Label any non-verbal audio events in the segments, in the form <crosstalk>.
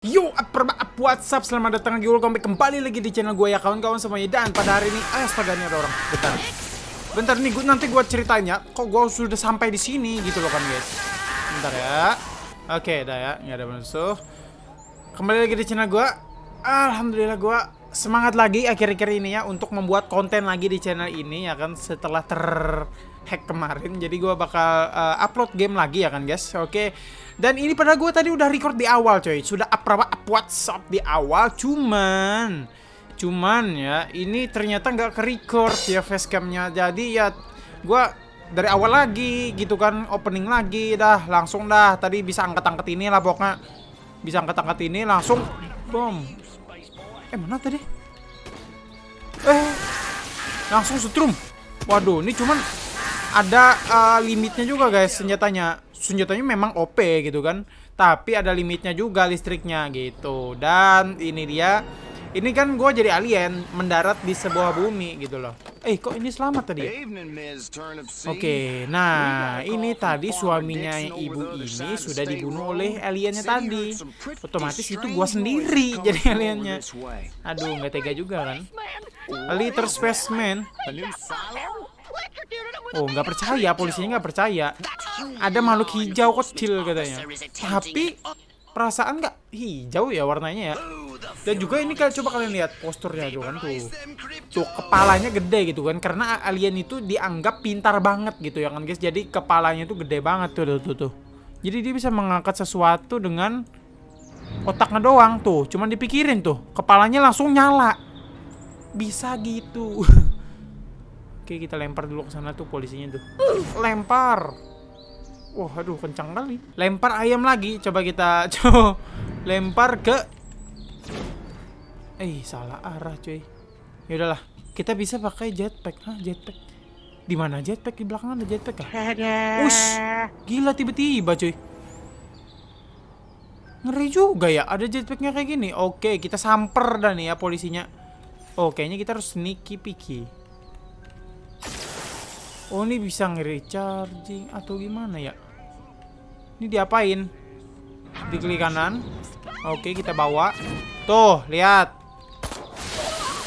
Yo, what's up? Selamat datang lagi, welcome back kembali lagi di channel gue ya kawan-kawan semuanya. Dan pada hari ini, astaga ini ada orang. Bentar. Bentar nih, gua, nanti gue ceritanya Kok gue sudah sampai di sini gitu loh kan guys. Bentar ya. Oke, dah ya, nggak ada musuh. Kembali lagi di channel gue Alhamdulillah gue semangat lagi akhir-akhir ini ya Untuk membuat konten lagi di channel ini ya kan Setelah terhack kemarin Jadi gue bakal uh, upload game lagi ya kan guys? Oke. Dan ini pada gue tadi udah record di awal coy. Sudah up, up, WhatsApp di awal Cuman Cuman ya Ini ternyata nggak ke record ya facecamnya Jadi ya Gue dari awal lagi gitu kan Opening lagi dah langsung dah. Tadi bisa angkat-angkat ini lah pokoknya. Bisa angkat-angkat ini langsung Boom. Eh mana tadi? Eh Langsung setrum. Waduh ini cuman ada uh, limitnya juga guys senjatanya senjatanya memang OP gitu kan tapi ada limitnya juga listriknya gitu dan ini dia ini kan gue jadi alien mendarat di sebuah bumi gitu loh. Eh kok ini selamat tadi ya? Oke, nah ini tadi suaminya ibu ini sudah dibunuh oleh aliennya tadi. Otomatis itu gue sendiri <laughs> jadi aliennya. Aduh nggak tega juga kan? Liter Spaceman. Oh, nggak percaya, polisinya nggak percaya. Ada makhluk hijau kecil katanya. Tapi perasaan nggak hijau ya warnanya ya. Dan juga ini kalian coba kalian lihat posturnya tuh kan tuh. Tuh kepalanya gede gitu kan karena alien itu dianggap pintar banget gitu ya kan guys. Jadi kepalanya tuh gede banget tuh tuh tuh. tuh. Jadi dia bisa mengangkat sesuatu dengan otaknya doang tuh. Cuman dipikirin tuh, kepalanya langsung nyala. Bisa gitu. <laughs> Oke, kita lempar dulu ke sana tuh polisinya tuh. Lempar. Wah, aduh kencang kali. Lempar ayam lagi. Coba kita <laughs> coba lempar ke Eh, salah arah, cuy. Ya udahlah, kita bisa pakai jetpack. Hah, jetpack. Di mana jetpack? Di belakang ada jetpack kah? Ush, gila tiba-tiba, cuy. Ngeri juga ya, ada jetpacknya kayak gini. Oke, kita samper dah nih ya polisinya. Oh, kayaknya kita harus sneaky picky. Oh ini bisa nge-recharging atau gimana ya? Ini diapain? Diklik kanan. Oke kita bawa. Tuh lihat.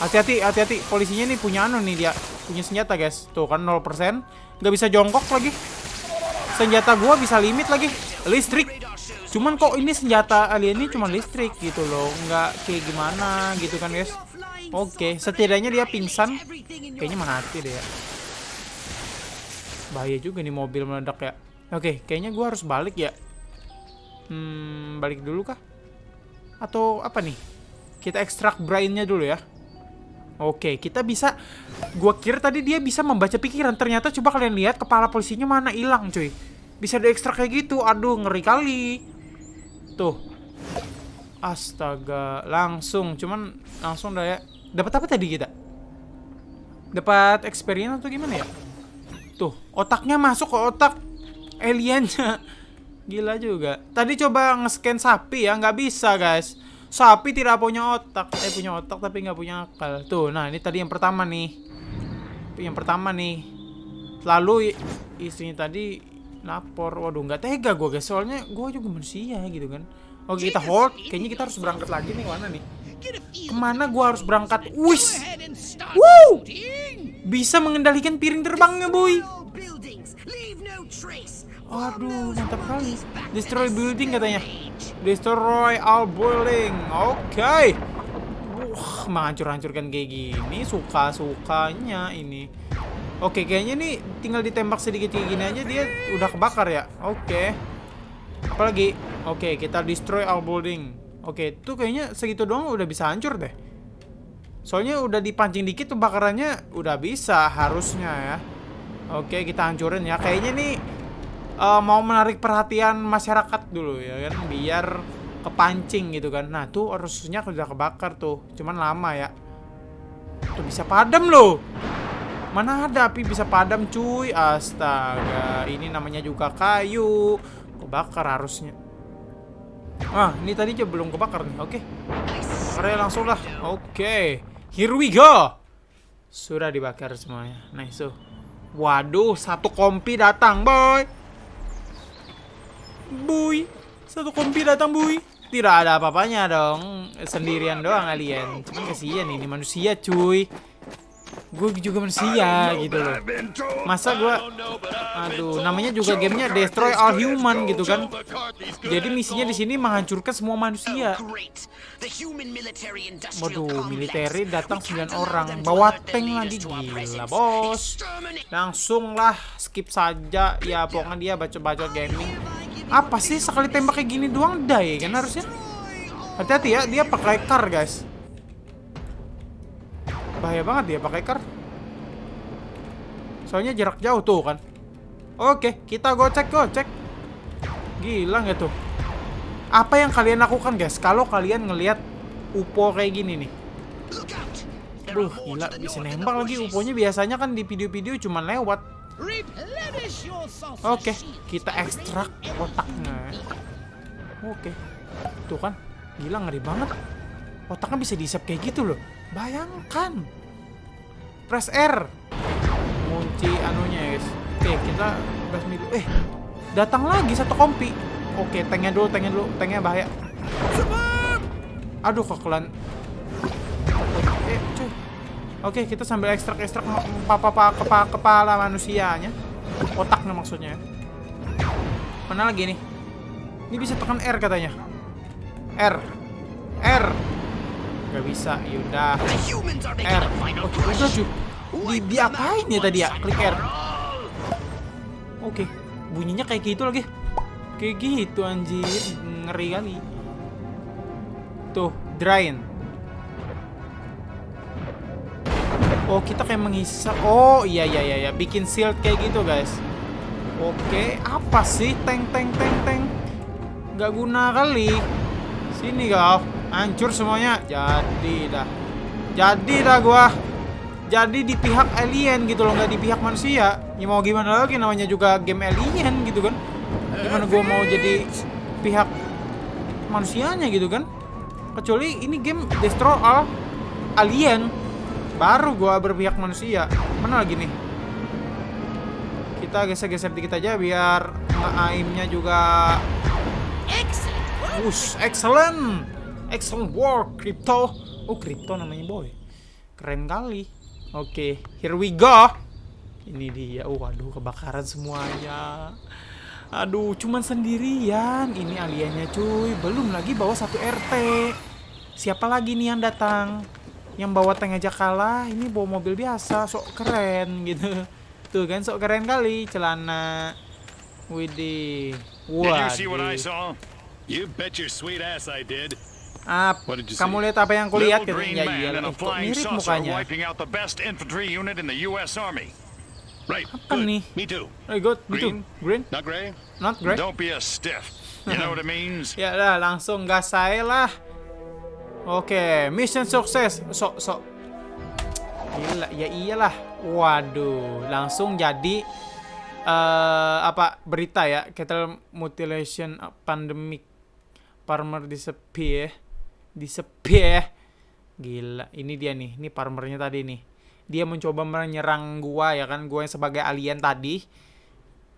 Hati-hati, hati-hati. Polisinya nih punya anu nih dia. Punya senjata guys. Tuh kan 0%. Gak bisa jongkok lagi. Senjata gua bisa limit lagi. Listrik. Cuman kok ini senjata alien ini cuma listrik gitu loh. Nggak kayak gimana gitu kan guys. Oke, setidaknya dia pingsan. Kayaknya mati deh ya. Bahaya juga nih mobil meledak ya. Oke, kayaknya gue harus balik ya. Hmm, balik dulu kah? Atau apa nih? Kita ekstrak brainnya dulu ya. Oke, kita bisa... Gue kira tadi dia bisa membaca pikiran. Ternyata coba kalian lihat kepala polisinya mana hilang cuy. Bisa diekstrak kayak gitu. Aduh, ngeri kali. Tuh. Astaga, langsung. Cuman langsung dah ya. Dapat apa tadi kita? Dapat experience atau gimana ya? Tuh, otaknya masuk ke otak aliennya. Gila juga. Tadi coba nge-scan sapi ya, nggak bisa guys. Sapi tidak punya otak. Eh, punya otak tapi nggak punya akal. Tuh, nah ini tadi yang pertama nih. Yang pertama nih. Lalu istrinya tadi lapor. Waduh, nggak tega gue guys. Soalnya gue juga manusia gitu kan. Oke, kita hold. Kayaknya kita harus berangkat lagi nih. Mana nih? Ke mana gue harus berangkat? Wis! Woo! Bisa mengendalikan piring terbangnya, boy. Aduh, mantap kali. Destroy building katanya. Destroy all building. Oke. Okay. Wah, menghancur-hancurkan kayak gini. Suka-sukanya ini. Oke, kayaknya nih tinggal ditembak sedikit kayak gini aja dia udah kebakar ya. Oke. Apalagi? Oke, kita destroy all building. Oke, tuh kayaknya segitu doang udah bisa hancur deh. Soalnya udah dipancing dikit tuh bakarannya udah bisa harusnya ya. Oke, kita hancurin ya. Kayaknya nih uh, mau menarik perhatian masyarakat dulu ya kan biar kepancing gitu kan. Nah, tuh harusnya udah kebakar tuh. Cuman lama ya. Tuh bisa padam loh. Mana ada api bisa padam cuy. Astaga, ini namanya juga kayu. Kebakar harusnya. Ah, ini tadi aja belum kebakar nih. Oke. Okay. langsung lah. Oke. Okay. Here we go. Sudah dibakar semuanya. Nice. So. Waduh, satu kompi datang, boy. Boy. Satu kompi datang, boy. Tidak ada apa-apanya dong. Sendirian doang alien. Cuman kasihan ini manusia cuy. Gue juga manusia gitu loh. Masa gue Aduh, namanya juga gamenya Destroy All Human gitu kan. Jadi misinya di sini menghancurkan semua manusia. Waduh, militer datang 9 orang. Bawa tank lagi gila, bos. Langsung lah skip saja. Ya, pokoknya dia baca-baca gaming. Apa sih sekali tembak kayak gini doang die kan harusnya? Hati-hati ya, dia pakai car, guys. Bahaya banget dia pakai car. Soalnya jarak jauh tuh kan. Oke, kita gocek gocek. Gila nggak tuh? Apa yang kalian lakukan guys? Kalau kalian ngelihat UFO kayak gini nih. Duh, gila bisa nembak lagi UFO-nya biasanya kan di video-video cuma lewat. Oke, kita ekstrak otaknya. Oke. Tuh kan, gila ngeri banget. Otaknya bisa diisap kayak gitu loh. Bayangkan. Press R. Kunci anunya ya guys. Oke, kita press dulu. Eh, datang lagi satu kompi. Oke, tanknya dulu, tanknya dulu, tanknya bahaya. Aduh, kekelan. Eh, cuy. Oke, kita sambil ekstrak-ekstrak kepala, kepala, kepala manusianya. Otaknya maksudnya. Mana lagi nih? Ini bisa tekan R katanya. R. R. Gak bisa, yaudah. R. Oh, udah cuy. Di, di apain ya tadi ya? Klik R. Oke, bunyinya kayak gitu lagi. Kayak gitu anjir, ngeri kali. Tuh, drain. Oh, kita kayak menghisap. Oh, iya iya iya, iya. bikin shield kayak gitu, guys. Oke, apa sih tank tank tank tank? Gak guna kali. Sini kau, hancur semuanya. Jadi dah. Jadi dah gua. Jadi di pihak alien gitu loh, nggak di pihak manusia. Ya mau gimana lagi namanya juga game alien gitu kan. Gimana gua mau jadi pihak manusianya gitu kan? Kecuali ini game Destroy All Alien. Baru gua berpihak manusia. Mana lagi nih? Kita geser-geser dikit aja biar aimnya juga Ush, excellent. Excellent work, Crypto. Oh, Crypto namanya boy. Keren kali. Oke, okay, here we go. Ini dia. Oh, waduh, kebakaran semuanya. Aduh, cuman sendirian. Ini aliennya cuy. Belum lagi bawa satu RT. Siapa lagi nih yang datang? Yang bawa tank aja kalah. Ini bawa mobil biasa. Sok keren gitu. Tuh kan, sok keren kali. Celana. Widih. Waduh. You bet your sweet ass I did. Ah, kamu lihat apa yang kulihat gitu? Ya iya, kok mirip mukanya. Right. Apa good. nih? Me too. Oh, good. Me too. Green? Not gray? Not gray? Don't be a stiff. You know what it means? <laughs> ya lah, langsung gas saya lah. Oke, mission sukses. Sok, sok. Gila, ya iyalah. Waduh, langsung jadi uh, apa berita ya? Cattle mutilation pandemic farmer disappear. Disappear. Gila, ini dia nih. Ini farmernya tadi nih. Dia mencoba menyerang gua ya kan? Gua yang sebagai alien tadi.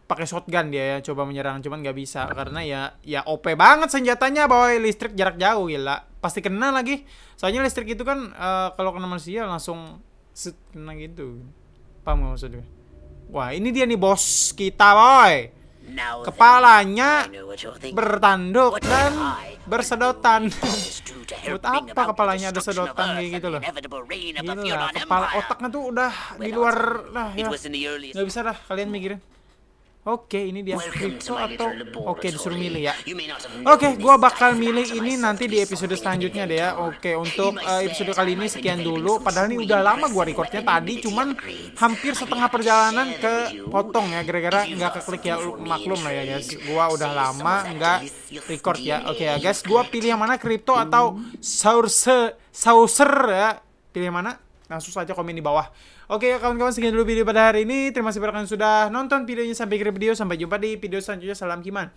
Pakai shotgun dia ya coba menyerang cuman nggak bisa. Karena ya ya OP banget senjatanya boy listrik jarak jauh gila. Pasti kena lagi. Soalnya listrik itu kan uh, kalau kena manusia langsung set, kena gitu. Paham gak maksudnya wah ini dia nih bos kita boy kepalanya bertanduk dan bersedotan. Buat apa kepalanya ada sedotan kayak gitu loh? Gila, kepala otaknya tuh udah di luar lah ya. Gak bisa dah kalian mikirin Oke, ini dia crypto atau oke disuruh milih ya. Oke, gua bakal milih ini nanti di episode selanjutnya deh ya. Oke, untuk uh, episode kali ini sekian dulu. Padahal ini udah lama gua recordnya tadi, cuman hampir setengah perjalanan ke potong ya, gara-gara nggak keklik ya maklum lah ya guys. Gua udah lama nggak record ya. Oke ya guys, gua pilih yang mana crypto atau saucer saucer ya. Pilih yang mana? Langsung saja komen di bawah. Oke kawan-kawan sekian dulu video pada hari ini. Terima kasih banyak yang sudah nonton videonya sampai akhir video. Sampai jumpa di video selanjutnya. Salam Kiman.